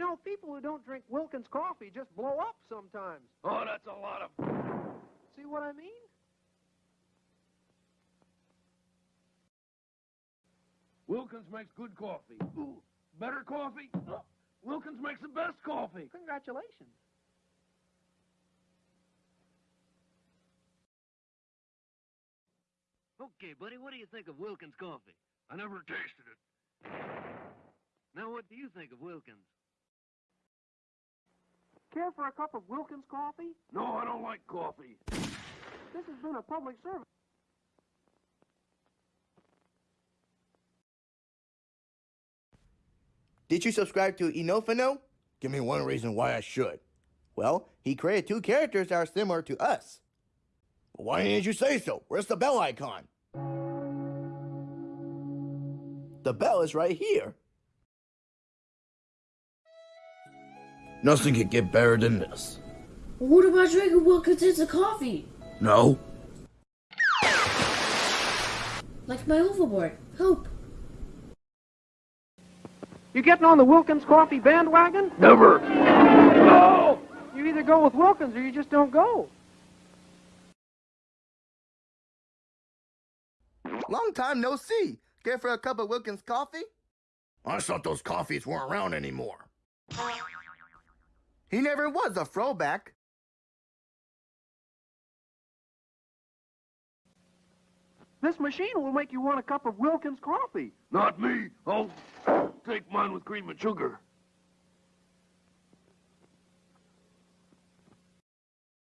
You know, people who don't drink Wilkins coffee just blow up sometimes. Oh, that's a lot of... See what I mean? Wilkins makes good coffee. Ooh, better coffee? Oh, Wilkins makes the best coffee. Congratulations. Okay, buddy, what do you think of Wilkins coffee? I never tasted it. Now, what do you think of Wilkins? Care for a cup of Wilkins coffee? No, I don't like coffee. This has been a public service. Did you subscribe to Inofino? Give me one reason why I should. Well, he created two characters that are similar to us. Why didn't you say so? Where's the bell icon? The bell is right here. Nothing could get better than this. What about drinking Wilkins into coffee? No? Like my overboard. Hope. You getting on the Wilkins coffee bandwagon? Never. No! You either go with Wilkins or you just don't go. Long time no see. Care for a cup of Wilkins coffee? I thought those coffees weren't around anymore. He never was a throwback. This machine will make you want a cup of Wilkins coffee. Not me. I'll take mine with cream and sugar.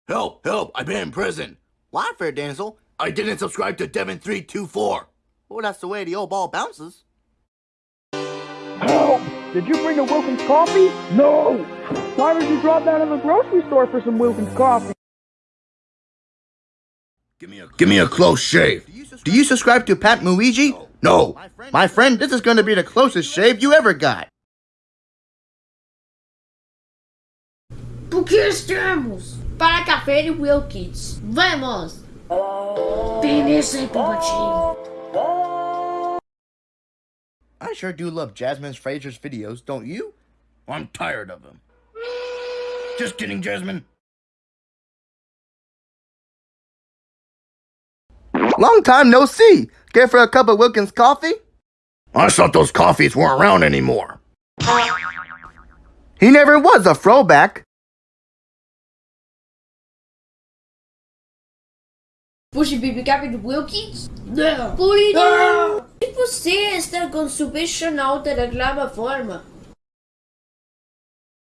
Help, help, I've been in prison. Why, fair damsel? I didn't subscribe to Devon324. Well, that's the way the old ball bounces. Help! Did you bring a Wilkins coffee? No! Why would you drop down in the grocery store for some Wilkins coffee? Give me a, Give me a close shave. Do you subscribe to Pat Muigi? No. My friend, this is going to be the closest shave you ever got. Por que estamos? Para café de Wilkins. Vamos! Vem nesse papatinho. I sure do love Jasmine Fraser's videos, don't you? I'm tired of them. Just kidding, Jasmine. Long time no see. Care for a cup of Wilkins coffee? I thought those coffees weren't around anymore. He never was a throwback. Puxa, café de Wilkins? Não. Por isso. E você está com super chanalta daquela forma?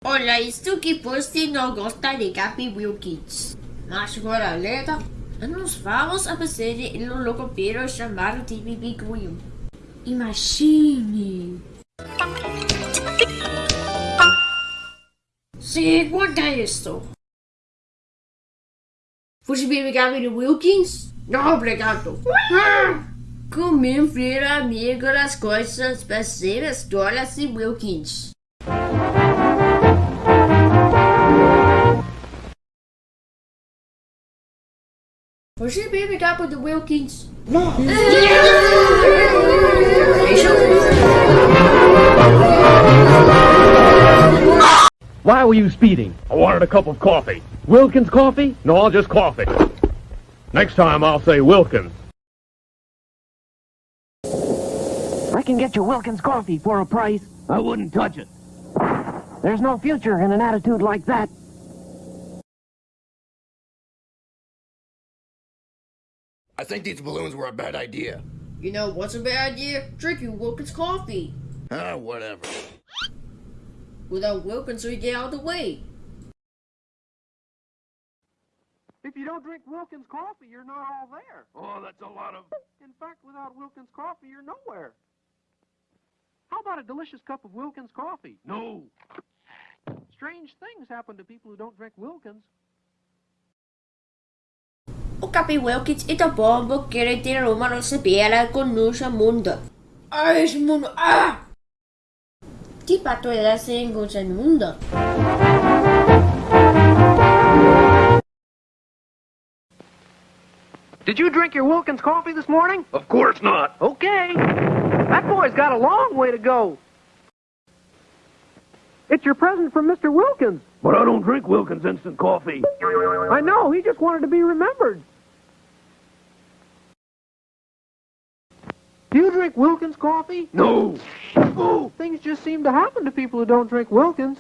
Olha, isto que você não gosta de café Wilkins. Mas agora, letra. Nos vamos a fazer um locopeiro chamado de Bibi Grill. Imagine! Segunda isso! Você Puxa Baby Gabriel Wilkins? Não, obrigado. Ah, comi vira amigo das coisas parceiras Wallace Wilkins. Puxa Baby o Wilkins? Não. Deixa eu Why were you speeding? I wanted a cup of coffee. Wilkins coffee? No, I'll just coffee. Next time I'll say Wilkins. I can get you Wilkins coffee for a price. I wouldn't touch it. There's no future in an attitude like that. I think these balloons were a bad idea. You know what's a bad idea? Drinking Wilkins coffee. Ah, whatever. Without Wilkins, we get out of the way. If you don't drink Wilkins coffee, you're not all there. Oh, that's a lot of... In fact, without Wilkins coffee, you're nowhere. How about a delicious cup of Wilkins coffee? No. Strange things happen to people who don't drink Wilkins. O Capi Wilkins e tão bom porque ter uma nossa bela com nossa mundo. Ah, esse mundo! Ah! Tipo a toda sem gosto mundo. Did you drink your Wilkins coffee this morning? Of course not. Okay. That boy's got a long way to go. It's your present from Mr. Wilkins. But I don't drink Wilkins instant coffee. I know, he just wanted to be remembered. Do you drink Wilkins coffee? No. Oh, things just seem to happen to people who don't drink Wilkins.